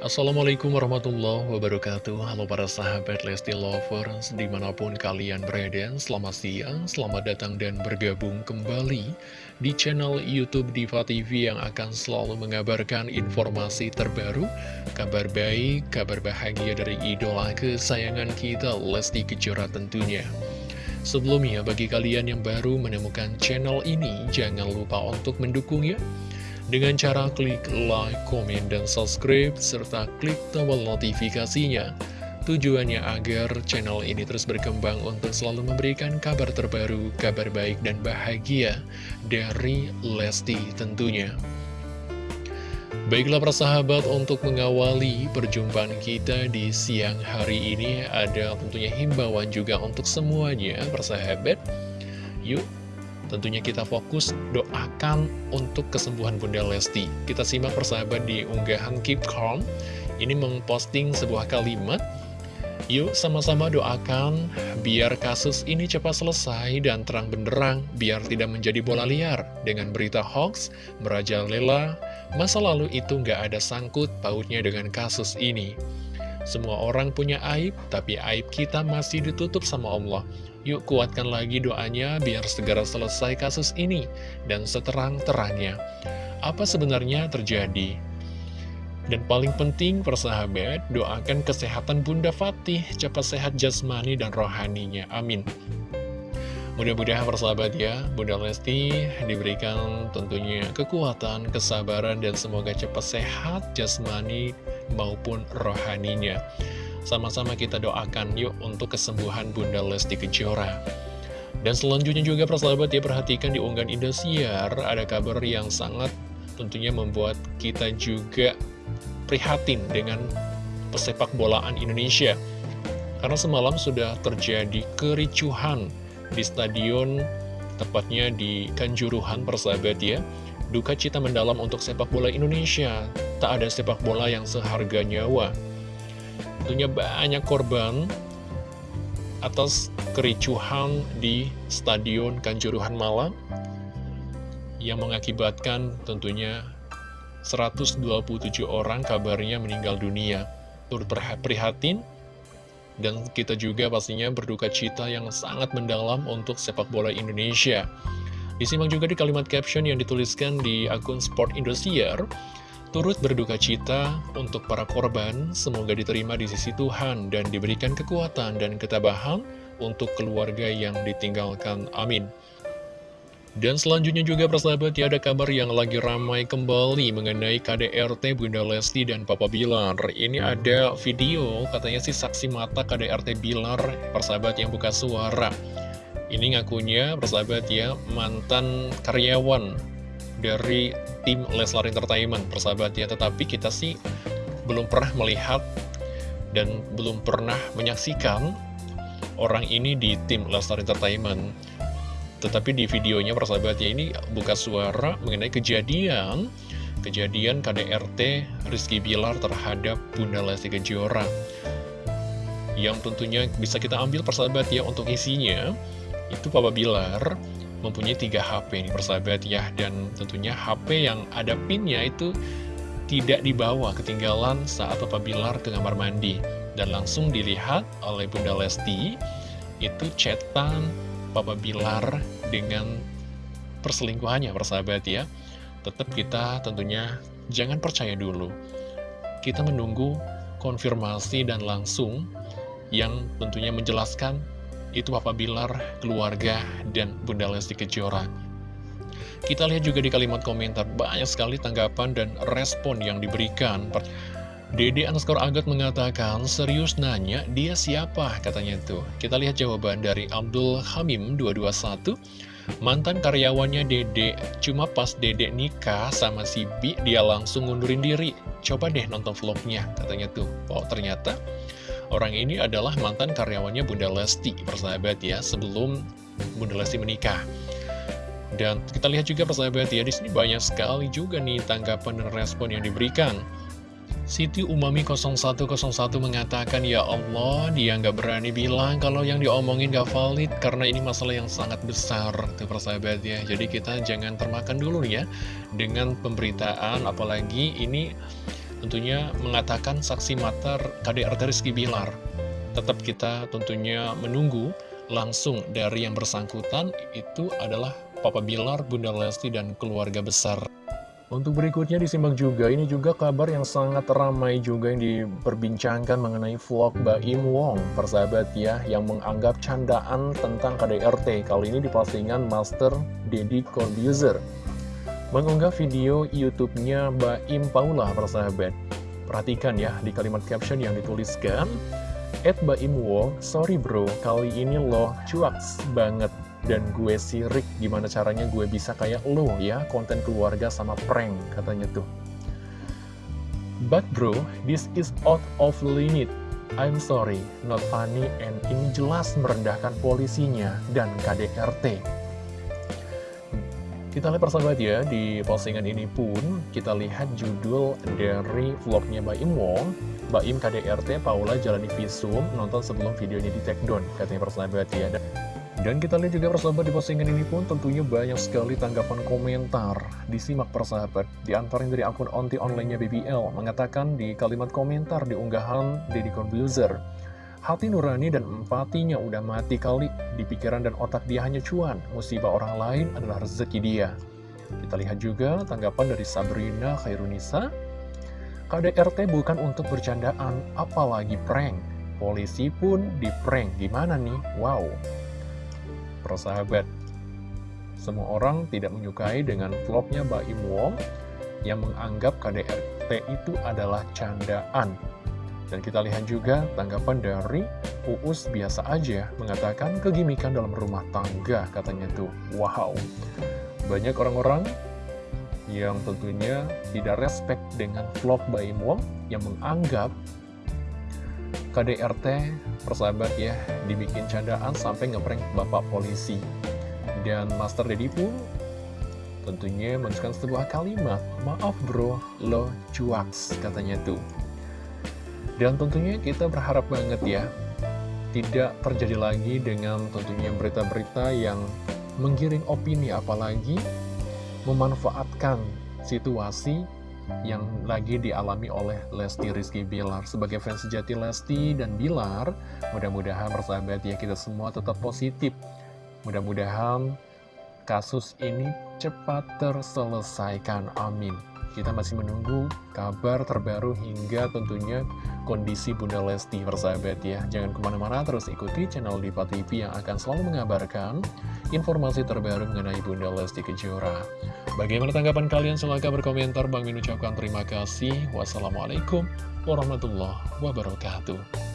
Assalamualaikum warahmatullahi wabarakatuh. Halo para sahabat Lesti Lovers Di mana pun kalian berada Selamat siang, selamat datang dan bergabung kembali Di channel Youtube Diva TV Yang akan selalu mengabarkan informasi terbaru Kabar baik, kabar bahagia dari idola kesayangan kita Lesti Kejora tentunya. Sebelumnya bagi kalian yang baru menemukan channel ini Jangan lupa untuk mendukungnya dengan cara klik like, komen, dan subscribe, serta klik tombol notifikasinya. Tujuannya agar channel ini terus berkembang untuk selalu memberikan kabar terbaru, kabar baik dan bahagia dari Lesti tentunya. Baiklah persahabat untuk mengawali perjumpaan kita di siang hari ini ada tentunya himbauan juga untuk semuanya persahabat. Yuk Tentunya kita fokus doakan untuk kesembuhan Bunda Lesti. Kita simak persahabat di unggahan Keep Calm. Ini memposting sebuah kalimat. Yuk sama-sama doakan biar kasus ini cepat selesai dan terang benderang, biar tidak menjadi bola liar dengan berita hoax, merajalela, masa lalu itu nggak ada sangkut pautnya dengan kasus ini. Semua orang punya aib, tapi aib kita masih ditutup sama Allah. Yuk kuatkan lagi doanya biar segera selesai kasus ini dan seterang-terangnya. Apa sebenarnya terjadi? Dan paling penting persahabat, doakan kesehatan Bunda Fatih, cepat sehat jasmani dan rohaninya. Amin. Mudah-mudahan persahabat ya, Bunda Lesti diberikan tentunya kekuatan, kesabaran, dan semoga cepat sehat jasmani maupun rohaninya. Sama-sama kita doakan yuk untuk kesembuhan Bunda Lesti Kejora. Dan selanjutnya juga persahabat ya perhatikan di unggahan Indosiar ada kabar yang sangat tentunya membuat kita juga prihatin dengan pesepak bolaan Indonesia. Karena semalam sudah terjadi kericuhan di stadion tepatnya di Kanjuruhan persahabat ya. Duka cita mendalam untuk sepak bola Indonesia. Tak ada sepak bola yang seharga nyawa tentunya banyak korban atas kericuhan di Stadion Kanjuruhan Malang yang mengakibatkan tentunya 127 orang kabarnya meninggal dunia. Turut prihatin dan kita juga pastinya berduka cita yang sangat mendalam untuk sepak bola Indonesia. Disimak juga di kalimat caption yang dituliskan di akun Sport Indosiar, turut berduka cita untuk para korban, semoga diterima di sisi Tuhan dan diberikan kekuatan dan ketabahan untuk keluarga yang ditinggalkan. Amin. Dan selanjutnya juga persahabat ya ada kabar yang lagi ramai kembali mengenai KDRT Bunda Lesti dan Papa Bilar Ini ada video katanya sih saksi mata KDRT Bilar persahabat yang buka suara Ini ngakunya persahabat ya mantan karyawan dari tim Leslar Entertainment. Persahabat ya tetapi kita sih belum pernah melihat dan belum pernah menyaksikan orang ini di tim Leslar Entertainment. Tetapi di videonya persahabat ya ini buka suara mengenai kejadian kejadian KDRT Rizky Bilar terhadap Bunda Lesti Kejora. Yang tentunya bisa kita ambil persahabat ya untuk isinya itu Papa Bilar mempunyai tiga HP nih persahabat ya. Dan tentunya HP yang ada pinnya itu tidak dibawa ketinggalan saat Papa Bilar ke kamar mandi. Dan langsung dilihat oleh Bunda Lesti itu chatan Papa Bilar dengan perselingkuhannya persahabat ya. Tetap kita tentunya jangan percaya dulu. Kita menunggu konfirmasi dan langsung yang tentunya menjelaskan itu Papa Bilar, keluarga, dan Bunda Lesti Kejora. Kita lihat juga di kalimat komentar, banyak sekali tanggapan dan respon yang diberikan. Dede underscore Agat mengatakan, serius nanya, dia siapa? Katanya tuh. Kita lihat jawaban dari Abdul Hamim 221. Mantan karyawannya Dede, cuma pas Dede nikah sama si Bi, dia langsung ngundurin diri. Coba deh nonton vlognya, katanya tuh. Oh, ternyata Orang ini adalah mantan karyawannya Bunda Lesti, persahabat ya, sebelum Bunda Lesti menikah. Dan kita lihat juga persahabat ya, di sini banyak sekali juga nih tanggapan dan respon yang diberikan. Siti Umami 0101 mengatakan, Ya Allah, dia nggak berani bilang kalau yang diomongin nggak valid, karena ini masalah yang sangat besar, tuh persahabat ya. Jadi kita jangan termakan dulu ya, dengan pemberitaan, apalagi ini tentunya mengatakan saksi mata KDRT Rizky Bilar. Tetap kita tentunya menunggu langsung dari yang bersangkutan itu adalah Papa Bilar, Bunda Lesti, dan keluarga besar. Untuk berikutnya disimak juga, ini juga kabar yang sangat ramai juga yang diperbincangkan mengenai vlog Baim Wong, persahabat ya, yang menganggap candaan tentang KDRT. Kali ini di postingan Master Deddy Corbuzier. Mengunggah video YouTube-nya Baim Paula, persahabat. Perhatikan ya, di kalimat caption yang dituliskan, Ed Baim Wong, sorry bro, kali ini loh cuaks banget. Dan gue sirik gimana caranya gue bisa kayak lo ya konten keluarga sama prank katanya tuh. But bro this is out of limit. I'm sorry not funny and ini jelas merendahkan polisinya dan KDRT kita lihat persahabat ya, di postingan ini pun kita lihat judul dari vlognya Mbak Im Wong. Mbak Im KDRT Paula jalani visum nonton sebelum videonya di take down katanya persahabat ya. Dan kita lihat juga persahabat di postingan ini pun tentunya banyak sekali tanggapan komentar. Disimak persahabat Di antaranya dari akun onti online-nya BBL Mengatakan di kalimat komentar di unggahan Deddy Corbuzier Hati nurani dan empatinya udah mati kali Di pikiran dan otak dia hanya cuan Musibah orang lain adalah rezeki dia Kita lihat juga tanggapan dari Sabrina Khairunisa KDRT bukan untuk bercandaan Apalagi prank Polisi pun di prank Gimana nih? Wow persahabat. Semua orang tidak menyukai dengan vlognya Mbak Im Wong yang menganggap KDRT itu adalah candaan. Dan kita lihat juga tanggapan dari Uus biasa aja mengatakan kegimikan dalam rumah tangga katanya tuh. Wow, banyak orang-orang yang tentunya tidak respect dengan vlog Mbak Im Wong yang menganggap KDRT persahabat ya dibikin candaan sampai ngeprank bapak polisi. Dan Master Dedi pun tentunya menuliskan sebuah kalimat maaf bro lo cuaks katanya tuh dan tentunya kita berharap banget ya tidak terjadi lagi dengan tentunya berita-berita yang menggiring opini apalagi memanfaatkan situasi yang lagi dialami oleh Lesti Rizky Bilar. Sebagai fans sejati Lesti dan Bilar, mudah-mudahan persahabat ya kita semua tetap positif. Mudah-mudahan kasus ini cepat terselesaikan. Amin. Kita masih menunggu kabar terbaru hingga tentunya kondisi Bunda Lesti persahabat ya. Jangan ke mana-mana terus ikuti channel Diva TV yang akan selalu mengabarkan informasi terbaru mengenai Bunda Lesti Kejora. Bagaimana tanggapan kalian? Silahkan berkomentar. Bang Min ucapkan terima kasih. Wassalamualaikum warahmatullahi wabarakatuh.